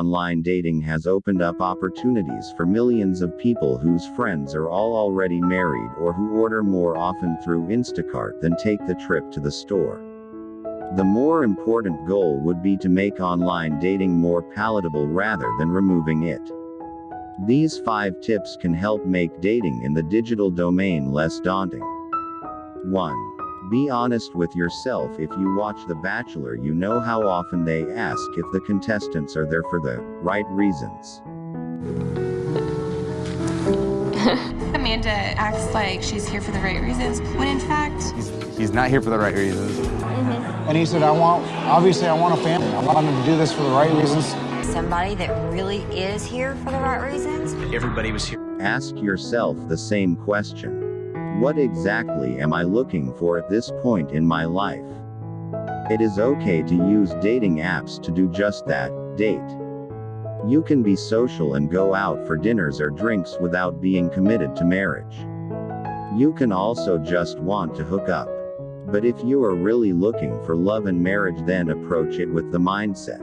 online dating has opened up opportunities for millions of people whose friends are all already married or who order more often through Instacart than take the trip to the store. The more important goal would be to make online dating more palatable rather than removing it. These five tips can help make dating in the digital domain less daunting. 1. Be honest with yourself if you watch The Bachelor, you know how often they ask if the contestants are there for the right reasons. Amanda acts like she's here for the right reasons, when in fact, He's, he's not here for the right reasons. Mm-hmm. And he said, I want, obviously, I want a family. I want him to do this for the right reasons. Somebody that really is here for the right reasons. Everybody was here. Ask yourself the same question. What exactly am I looking for at this point in my life? It is okay to use dating apps to do just that date. You can be social and go out for dinners or drinks without being committed to marriage. You can also just want to hook up. But if you are really looking for love and marriage, then approach it with the mindset.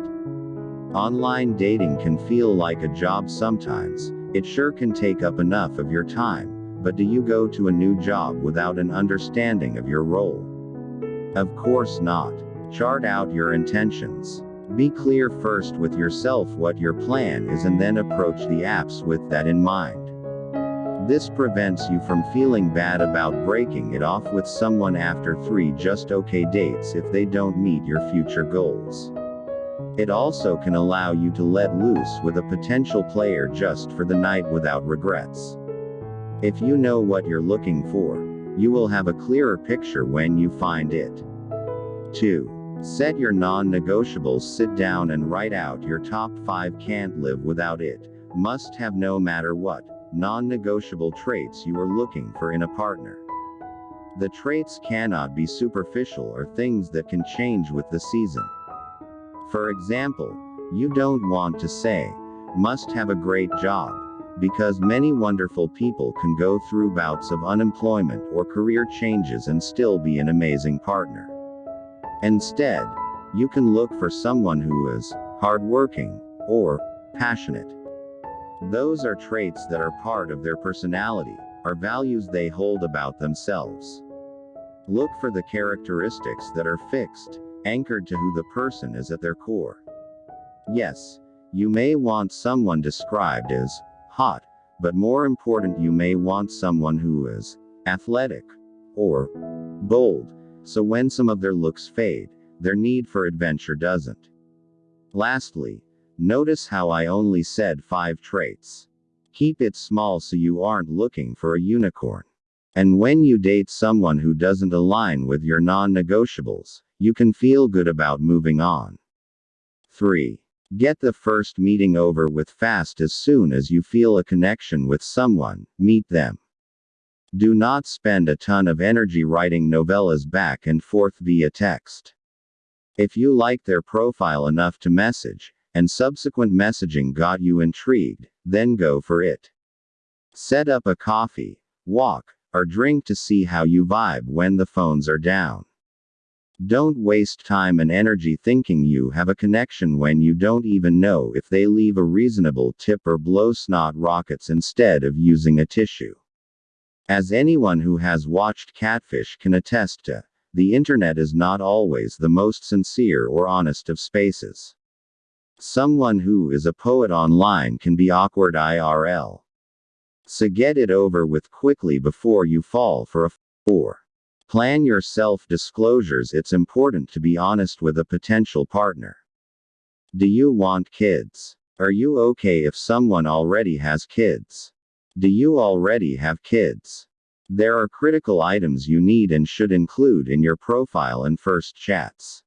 Online dating can feel like a job sometimes, it sure can take up enough of your time, but do you go to a new job without an understanding of your role? Of course not. Chart out your intentions. Be clear first with yourself what your plan is and then approach the apps with that in mind. This prevents you from feeling bad about breaking it off with someone after three just okay dates if they don't meet your future goals. It also can allow you to let loose with a potential player just for the night without regrets. If you know what you're looking for, you will have a clearer picture when you find it. 2. Set your non negotiables. Sit down and write out your top 5 can't live without it, must have no matter what, non negotiable traits you are looking for in a partner. The traits cannot be superficial or things that can change with the season. For example, you don't want to say, must have a great job, because many wonderful people can go through bouts of unemployment or career changes and still be an amazing partner. Instead, you can look for someone who is hardworking or passionate. Those are traits that are part of their personality, are values they hold about themselves. Look for the characteristics that are fixed, anchored to who the person is at their core. Yes, you may want someone described as hot, but more important, you may want someone who is athletic or bold, so when some of their looks fade, their need for adventure doesn't. Lastly, notice how I only said five traits. Keep it small so you aren't looking for a unicorn. And when you date someone who doesn't align with your non negotiables, you can feel good about moving on. 3. Get the first meeting over with fast as soon as you feel a connection with someone, meet them. Do not spend a ton of energy writing novellas back and forth via text. If you like their profile enough to message, and subsequent messaging got you intrigued, then go for it. Set up a coffee, walk, or drink to see how you vibe when the phones are down. Don't waste time and energy thinking you have a connection when you don't even know if they leave a reasonable tip or blow snot rockets instead of using a tissue. As anyone who has watched Catfish can attest to, the internet is not always the most sincere or honest of spaces. Someone who is a poet online can be awkward IRL. So get it over with quickly before you fall for a 4. Plan your self disclosures. It's important to be honest with a potential partner. Do you want kids? Are you okay if someone already has kids? Do you already have kids? There are critical items you need and should include in your profile and first chats.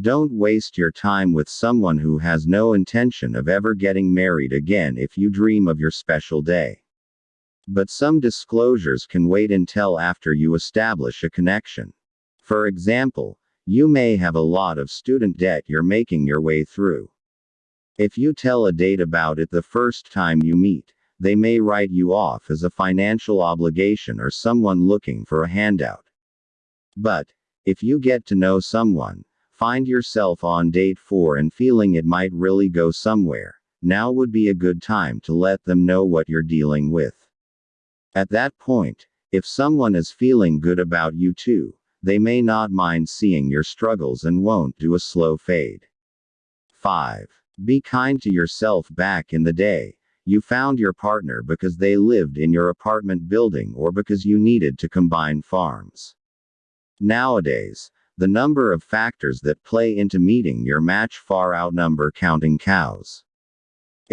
Don't waste your time with someone who has no intention of ever getting married again if you dream of your special day. But some disclosures can wait until after you establish a connection. For example, you may have a lot of student debt you're making your way through. If you tell a date about it the first time you meet, they may write you off as a financial obligation or someone looking for a handout. But, if you get to know someone, find yourself on date 4 and feeling it might really go somewhere, now would be a good time to let them know what you're dealing with. At that point, if someone is feeling good about you too, they may not mind seeing your struggles and won't do a slow fade. 5. Be kind to yourself back in the day. You found your partner because they lived in your apartment building or because you needed to combine farms. Nowadays, the number of factors that play into meeting your match far outnumber counting cows.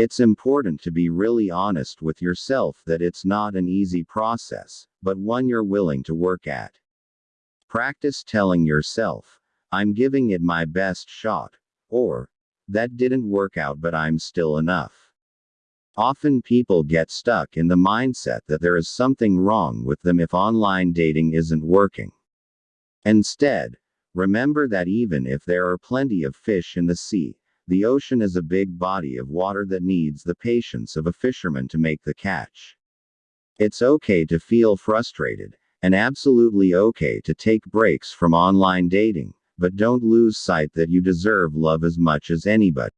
It's important to be really honest with yourself that it's not an easy process, but one you're willing to work at. Practice telling yourself, I'm giving it my best shot, or, that didn't work out but I'm still enough. Often people get stuck in the mindset that there is something wrong with them if online dating isn't working. Instead, remember that even if there are plenty of fish in the sea, the ocean is a big body of water that needs the patience of a fisherman to make the catch. It's okay to feel frustrated, and absolutely okay to take breaks from online dating, but don't lose sight that you deserve love as much as anybody.